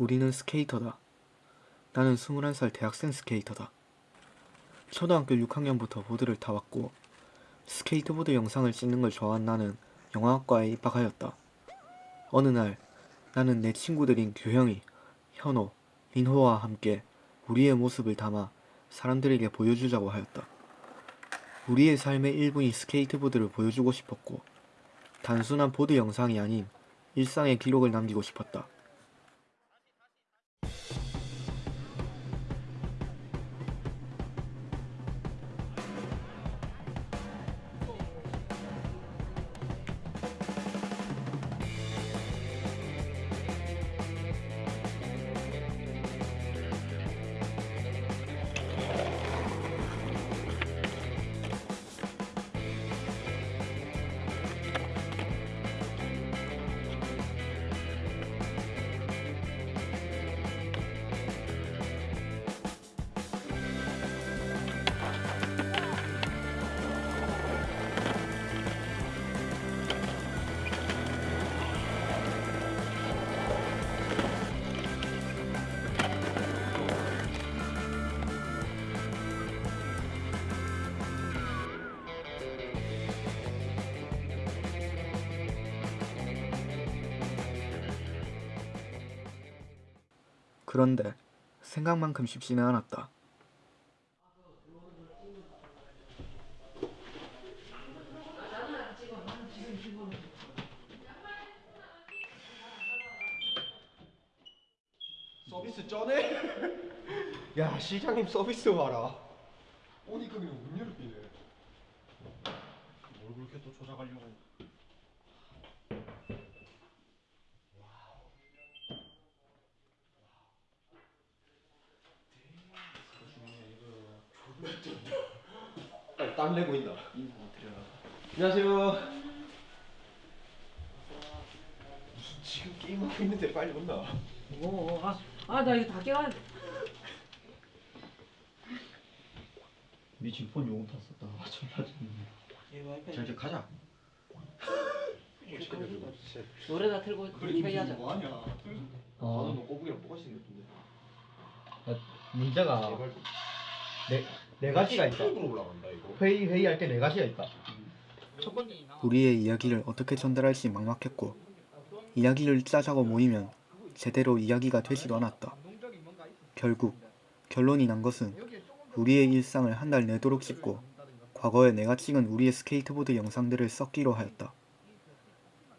우리는 스케이터다. 나는 21살 대학생 스케이터다. 초등학교 6학년부터 보드를 타왔고 스케이트보드 영상을 찍는 걸 좋아한 나는 영화학과에 입학하였다. 어느 날 나는 내 친구들인 규형이, 현호, 민호와 함께 우리의 모습을 담아 사람들에게 보여주자고 하였다. 우리의 삶의 일부인 스케이트보드를 보여주고 싶었고 단순한 보드 영상이 아닌 일상의 기록을 남기고 싶었다. 그런데 생각만큼 쉽지는 않았다. 서비스 쩌네? 야 시장님 서비스 봐라 아니 그냥 음료를 비네 뭘 그렇게 또 조작하려고 아, 땀 내고 있나? 안녕하세요. 무슨 지금 게임하고 있는데 빨리 온나? 오, 아, 아, 나 이거 다 깨가. 니 지금 폰 요금 탔었다. 아, 졸라 좋네. 자 이제 가자. 노래나 틀고 회의하자. 뭐하냐? 어. 나는 너 꼬부기랑 똑같이 생겼던데. 문제가 네, 네 가지가 있다. 회의 회의할 때 네 가지가 있다. 우리의 이야기를 어떻게 전달할지 막막했고 이야기를 짜자고 모이면 제대로 이야기가 되지도 않았다. 결국 결론이 난 것은 우리의 일상을 한 달 내도록 찍고 과거에 내가 찍은 우리의 스케이트보드 영상들을 섞기로 하였다.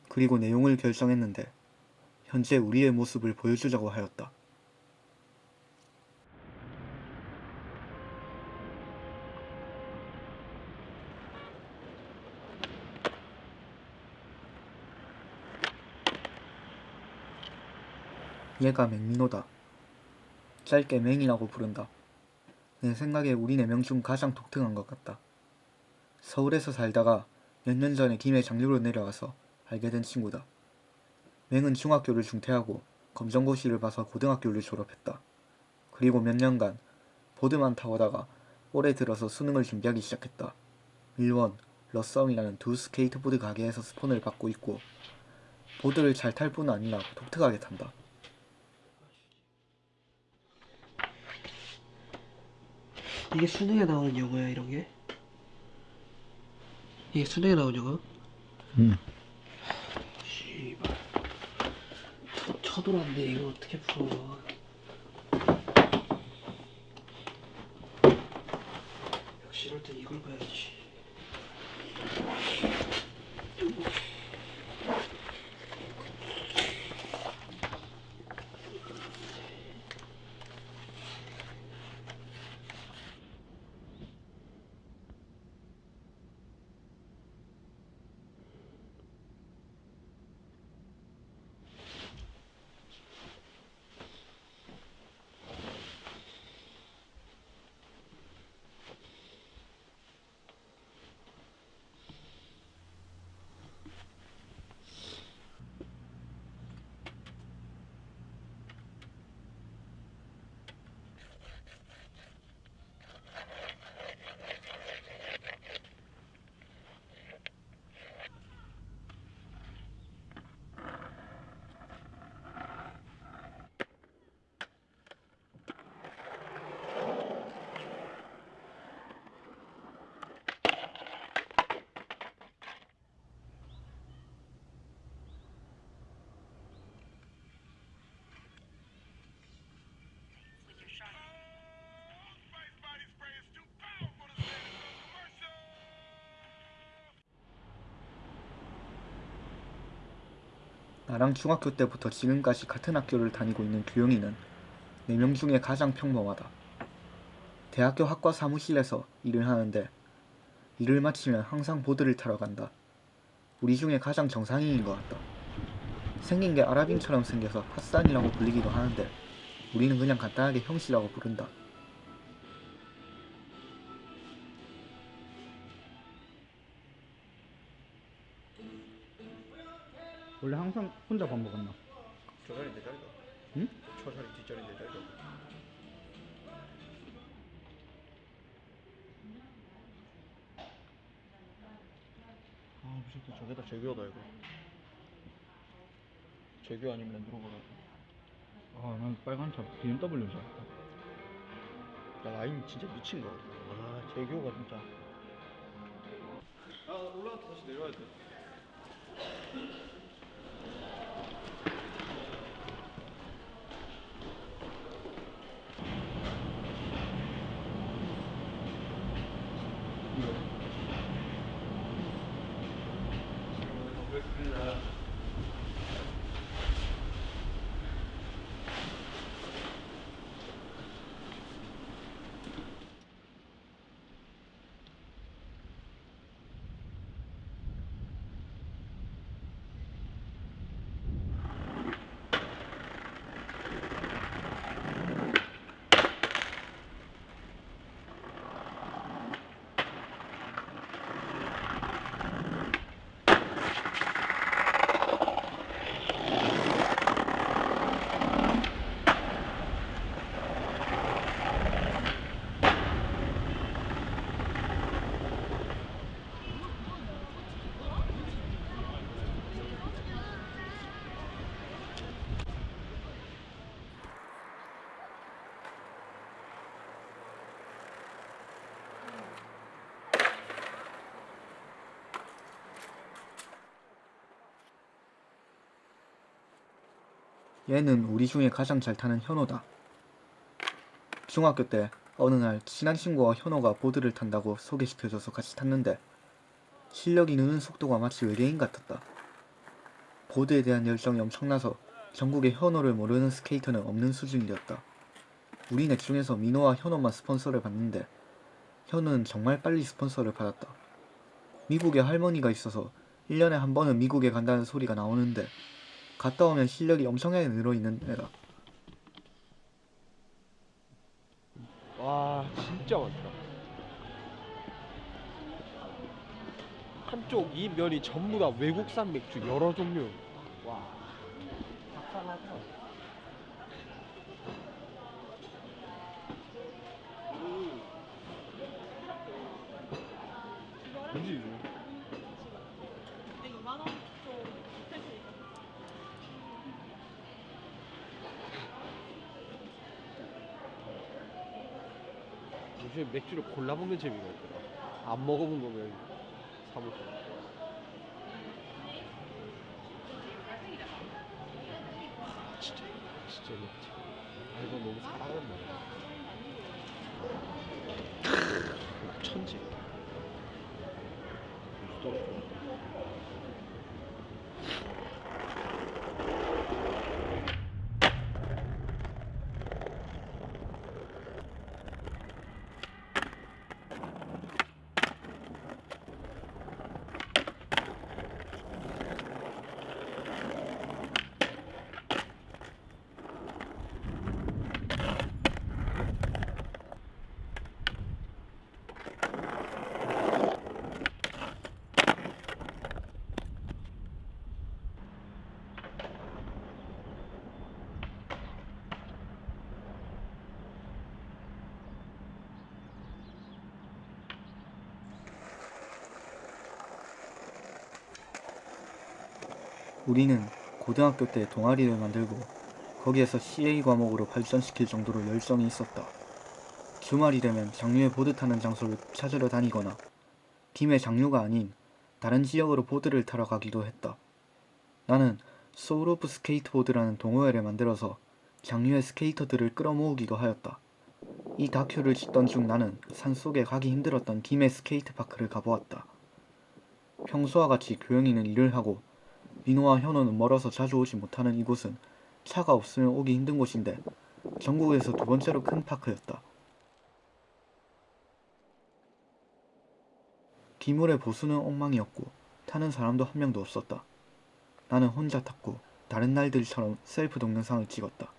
그리고 내용을 결정했는데 현재 우리의 모습을 보여주자고 하였다. 얘가 맹민호다. 짧게 맹이라고 부른다. 내 생각에 우리 네 명 중 가장 독특한 것 같다. 서울에서 살다가 몇 년 전에 김해 장유로 내려와서 알게 된 친구다. 맹은 중학교를 중퇴하고 검정고시를 봐서 고등학교를 졸업했다. 그리고 몇 년간 보드만 타오다가 올해 들어서 수능을 준비하기 시작했다. 밀원, 러썸이라는 두 스케이트보드 가게에서 스폰을 받고 있고 보드를 잘 탈 뿐 아니라 독특하게 탄다. 이게 수능에 나오는 영어야 이런 게? 이게 수능에 나오는 영어? 응. 씨발 쳐, 쳐돌았는데 이거 어떻게 풀어 역시 이럴 땐 이걸 봐야지 나랑 중학교 때부터 지금까지 같은 학교를 다니고 있는 규영이는 4명 중에 가장 평범하다. 대학교 학과 사무실에서 일을 하는데 일을 마치면 항상 보드를 타러 간다. 우리 중에 가장 정상인인 것 같다. 생긴 게 아랍인처럼 생겨서 핫산이라고 불리기도 하는데 우리는 그냥 간단하게 형씨라고 부른다. 원래 항상 혼자 밥 먹었나? 저 자리 내 자리다. 응? 저 자리 뒷자리 내 자리다. 아 무섭다. 저게다 재규어다 이거. 재규 아니면 랜드로버다. 아, 난 빨간 차 BMW 줄 알았다. 야 라인 진짜 미친 거 같아. 아 재규어가 진짜. 아 올라왔다 다시 내려와야 돼. 얘는 우리 중에 가장 잘 타는 현호다. 중학교 때 어느 날 친한 친구가 현호가 보드를 탄다고 소개시켜줘서 같이 탔는데 실력이 느는 속도가 마치 외계인 같았다. 보드에 대한 열정이 엄청나서 전국에 현호를 모르는 스케이터는 없는 수준이었다. 우리 넷 중에서 민호와 현호만 스폰서를 받는데 현호는 정말 빨리 스폰서를 받았다. 미국에 할머니가 있어서 1년에 한 번은 미국에 간다는 소리가 나오는데 갔다 오면 실력이 엄청나게 늘어있는 애다. 와 진짜 많다. 한쪽 이 면이 전부 다 외국산 맥주 여러 종류. 와. 뭐지 맥주를 골라 먹는 재미가 있더라. 안 먹어본 거면 사먹고. 아, 진짜 진짜 맥주. 아 이거 너무 사랑한다. 크, 천지. 또. 우리는 고등학교 때 동아리를 만들고 거기에서 CA 과목으로 발전시킬 정도로 열정이 있었다. 주말이 되면 장유에 보드 타는 장소를 찾으러 다니거나 팀의 장유가 아닌 다른 지역으로 보드를 타러 가기도 했다. 나는 Soul of Skateboard라는 동호회를 만들어서 장유의 스케이터들을 끌어모으기도 하였다. 이 다큐를 찍던 중 나는 산속에 가기 힘들었던 김해 스케이트파크를 가보았다. 평소와 같이 교영이는 일을 하고 민호와 현호는 멀어서 자주 오지 못하는 이곳은 차가 없으면 오기 힘든 곳인데 전국에서 두 번째로 큰 파크였다. 기물의 보수는 엉망이었고 타는 사람도 한 명도 없었다. 나는 혼자 탔고 다른 날들처럼 셀프 동영상을 찍었다.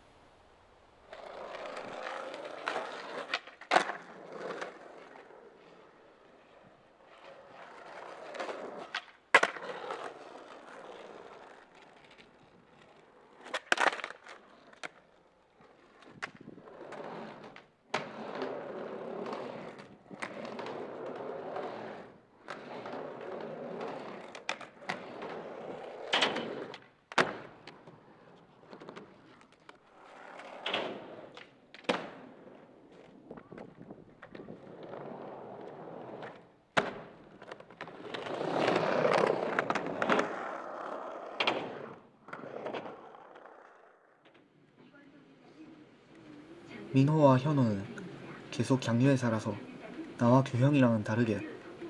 민호와 현호는 계속 장류에 살아서 나와 규형이랑은 다르게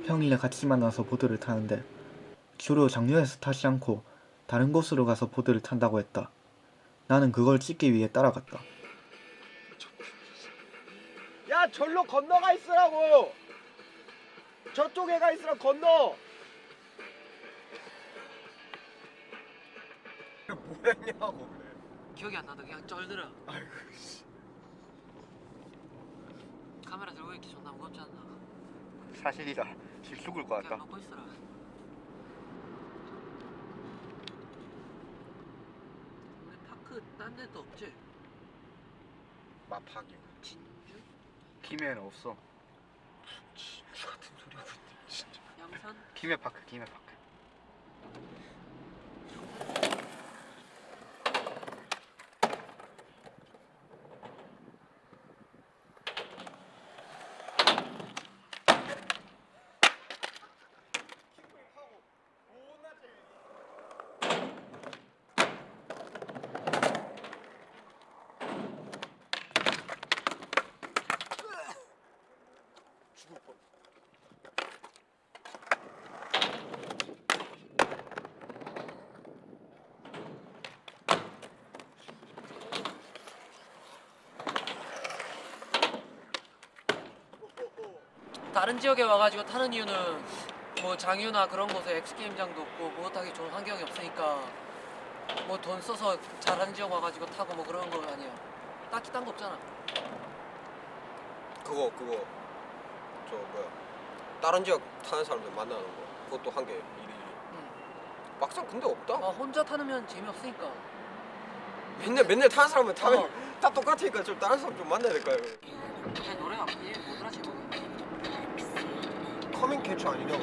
평일에 같이 만나서 보드를 타는데 주로 장류에서 타지 않고 다른 곳으로 가서 보드를 탄다고 했다. 나는 그걸 찍기 위해 따라갔다. 야 절로 건너가 있으라고 저쪽에 가 있으라 건너 뭐했냐고 그래 기억이 안 나도 그냥 쩔들어. 아이고 씨 카메라 들고 있기 존나 무겁지 않나? 사실이다. 집 죽을 것 그냥 먹고 있어라. 우리 파크 딴 데도 없지? 마파기 진주? 김해는 없어. 진주 같은 소리 하고 있네 진짜 양산? 김해 파크, 김해 파크. 다른 지역에 와가지고 타는 이유는 뭐 장유나 그런 곳에 엑스게임장도 없고 뭐 타기 좋은 환경이 없으니까 뭐 돈 써서 잘하는 지역 와가지고 타고 뭐 그런 거 아니야. 딱히 딴 거 없잖아. 그거 그거 저 뭐야 다른 지역 타는 사람들 만나는 거 그것도 한개 일이 응. 막상 근데 없다 아 혼자 타면 재미없으니까. 맨날 맨날 타는 사람은 타면 어. 다 똑같으니까 좀 다른 사람 좀 만나야 될 거야 제 노래가 이해 못하라 제목. 커밍 캡처 아니냐고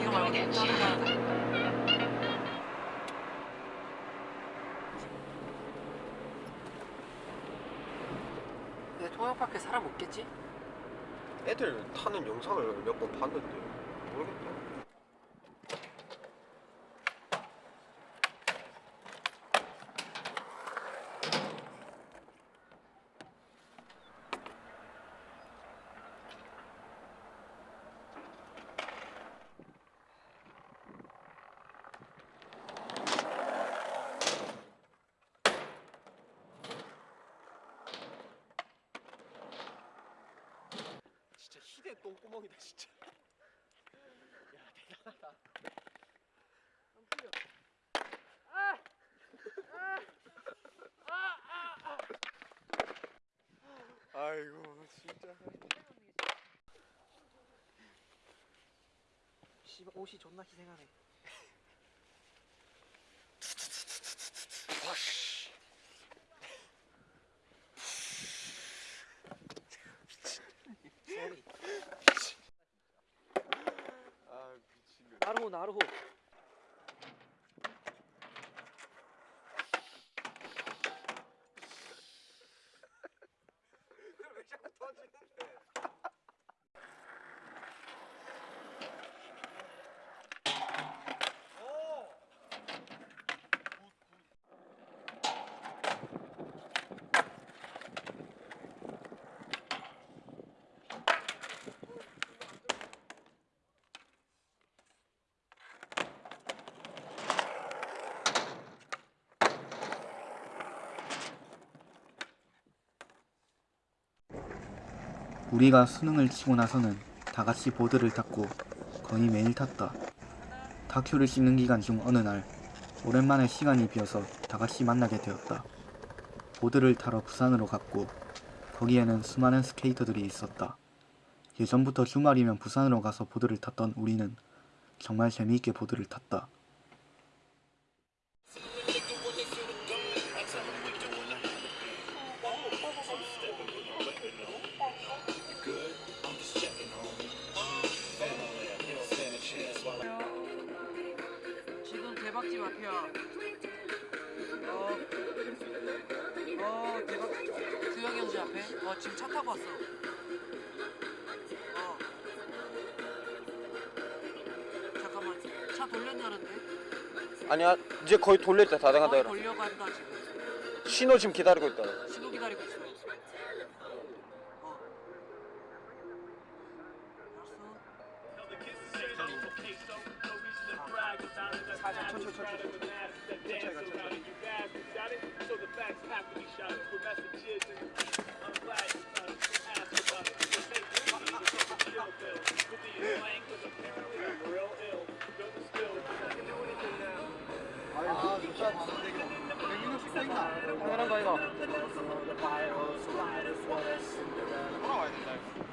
이거 말고 다른 거 하자. 내 통영파크에 사람 없겠지? 애들 타는 영상을 몇 번 봤는데 똥구멍이다 진짜. 야 대단하다. 아이고 진짜. 씨발 옷이 존나 희생하네. 미친놈 나르호 나르호. 왜 자꾸 터지는데 우리가 수능을 치고 나서는 다 같이 보드를 탔고 거의 매일 탔다. 다큐를 찍는 기간 중 어느 날 오랜만에 시간이 비어서 다 같이 만나게 되었다. 보드를 타러 부산으로 갔고 거기에는 수많은 스케이터들이 있었다. 예전부터 주말이면 부산으로 가서 보드를 탔던 우리는 정말 재미있게 보드를 탔다. 앞에. 어 지금 차 타고 왔어. 어. 잠깐만. 차 돌렸냐는데? 아니야 이제 거의 돌릴 때 다 돼간다 거의 그래 돌려간다 지금. 신호 지금 기다리고 있다 신호 기다리고 있어. 어. 당연한 거 이거.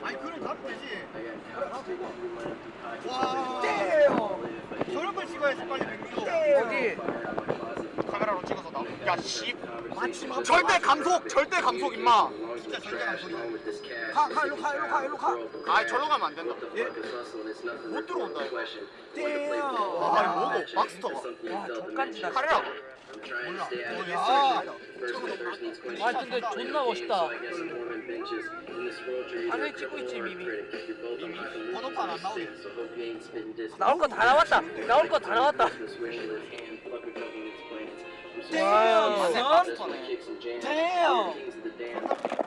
아니 그럼 가면 되지. 와. 저런 걸 찍어야지 빨리 백미도. 어디? 카메라로 찍어서 나. 야 씨. 절대 감속, 절대 감속 임마. 진짜 절대 감속이야. 가, 가 일로 가, 일로 가, 일로 가. 아, 절로 가면 안 된다. 예? 못 들어온다 이거. 와, 이거 뭐고? 막스터가. 와 족간지다. 카레라고. 몰라. 어, 야. 와 근데 존나 멋있다. 화면 찍고 있지 미미. 번호판 안 나오게. 나올 거 다 나왔다. 나올 거 다 나왔다. 와, damn.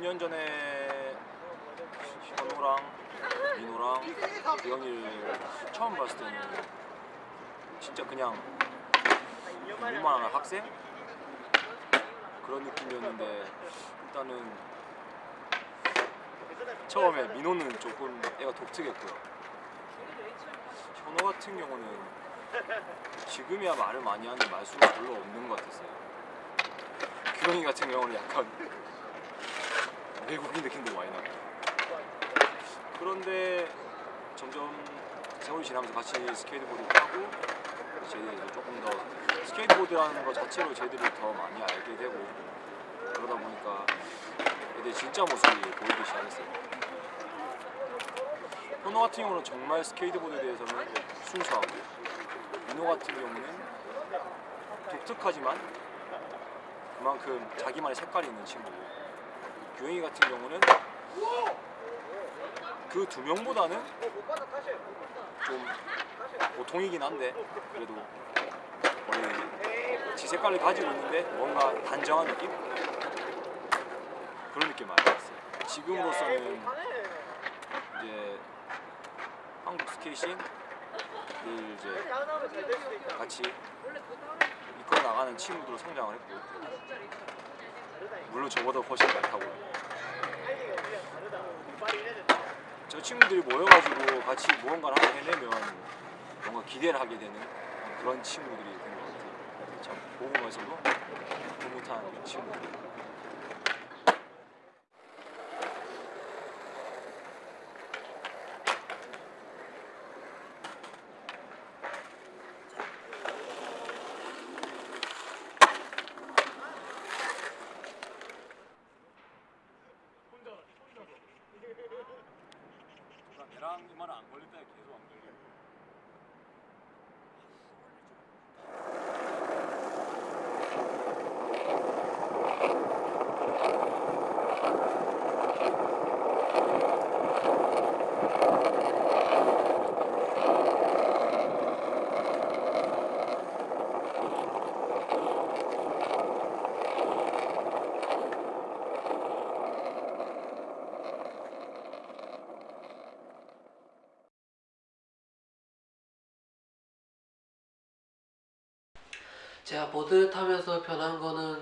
몇년 전에 현우랑 민호랑 기영이를 처음 봤을 때는 진짜 그냥 일만한 학생 그런 느낌이었는데 일단은 처음에 민호는 조금 애가 독특했고요. 현우 같은 경우는 지금이야 말을 많이 하는데 말수가 별로 없는 것 같았어요. 규영이 같은 경우는 약간 외국인 느낌도 많이 나고 그런데 점점 세월이 지나면서 같이 스케이트보드 타고 저희들이 조금 더 스케이트보드라는 것 자체로 저희들이 더 많이 알게 되고 그러다 보니까 애들 진짜 모습이 보이기 시작했어요. 현호 같은 경우는 정말 스케이트보드에 대해서는 순수하고 민호 같은 경우는 독특하지만 그만큼 자기만의 색깔이 있는 친구고 규영이 같은 경우는 그 두 명보다는 좀 보통이긴 한데 그래도 원래 지 색깔을 가지고 있는데 뭔가 단정한 느낌? 그런 느낌 많이 받았어요. 지금으로서는 이제 한국 스케이싱을 이제 같이 이끌어 나가는 친구들로 성장을 했고 물론 저보다 훨씬 많다고. 저 친구들이 모여가지고 같이 무언가를 하나 해내면 뭔가 기대를 하게 되는 그런 친구들이 된 것 같아요. 참 보고 면서도 흐뭇한 친구들 제가 보드 타면서 변한 거는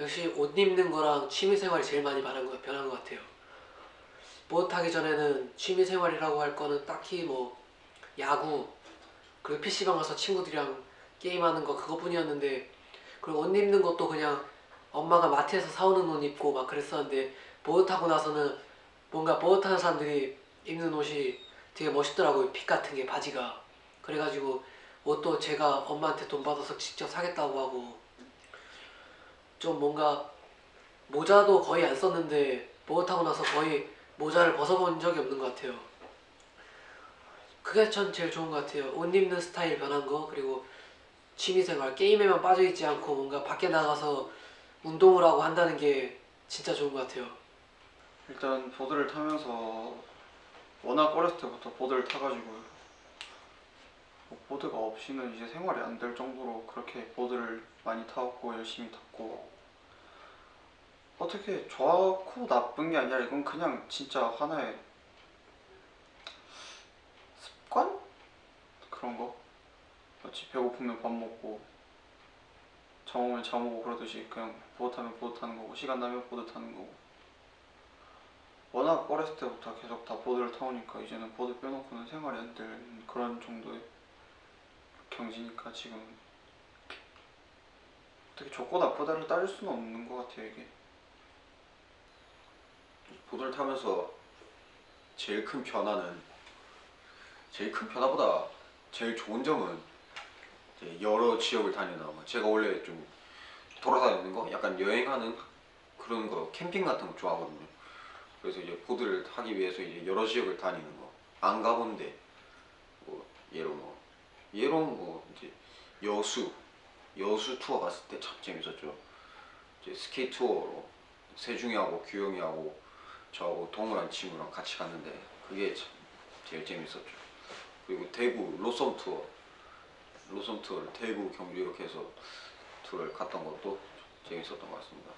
역시 옷 입는 거랑 취미생활이 제일 많이 변한 거, 변한 것 같아요. 보드 타기 전에는 취미생활이라고 할 거는 딱히 뭐 야구 그리고 PC방 가서 친구들이랑 게임하는 거 그거뿐이었는데 그리고 옷 입는 것도 그냥 엄마가 마트에서 사오는 옷 입고 막 그랬었는데 보드 타고 나서는 뭔가 보드 타는 사람들이 입는 옷이 되게 멋있더라고요 fit 같은 게 바지가 그래가지고 옷도 제가 엄마한테 돈 받아서 직접 사겠다고 하고 좀 뭔가 모자도 거의 안 썼는데 보드 타고 나서 거의 모자를 벗어본 적이 없는 것 같아요. 그게 전 제일 좋은 것 같아요. 옷 입는 스타일 변한 거 그리고 취미생활 게임에만 빠져있지 않고 뭔가 밖에 나가서 운동을 하고 한다는 게 진짜 좋은 것 같아요. 일단 보드를 타면서 워낙 어렸을 때부터 보드를 타가지고 뭐 보드가 없이는 이제 생활이 안 될 정도로 그렇게 보드를 많이 타왔고 열심히 탔고. 어떻게 좋고 나쁜 게 아니라 이건 그냥 진짜 하나의 습관? 그런 거? 마치 배고프면 밥 먹고 잠 오면 잠 오고 그러듯이 그냥 보드 타면 보드 타는 거고 시간 나면 보드 타는 거고. 워낙 어렸을 때부터 계속 다 보드를 타오니까 이제는 보드 빼놓고는 생활이 안 되는 그런 정도의 경지니까 지금 어떻게 좋고 나쁘다를 따질 수는 없는 것 같아요 이게 보드를 타면서 제일 큰 변화는 제일 큰 변화보다 제일 좋은 점은 여러 지역을 다니는 거. 제가 원래 좀 돌아다니는 거, 약간 여행하는 그런 거, 캠핑 같은 거 좋아하거든요. 그래서 이제 보드를 타기 위해서 이제 여러 지역을 다니는 거, 안 가본데 뭐 예로 뭐 예로 뭐 이제 여수 여수 투어 갔을 때 참 재밌었죠. 이제 스케이트 투어로 세중이하고 규영이하고 저하고 동우랑 친구랑 같이 갔는데 그게 참 제일 재밌었죠. 그리고 대구 로썸 투어, 로썸 투어를 대구, 경주 이렇게 해서 투어를 갔던 것도 재밌었던 것 같습니다.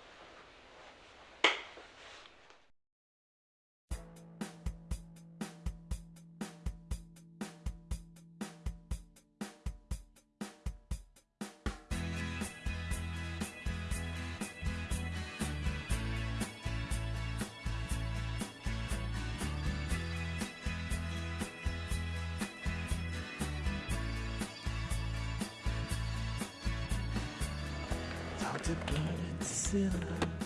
The blood and silver.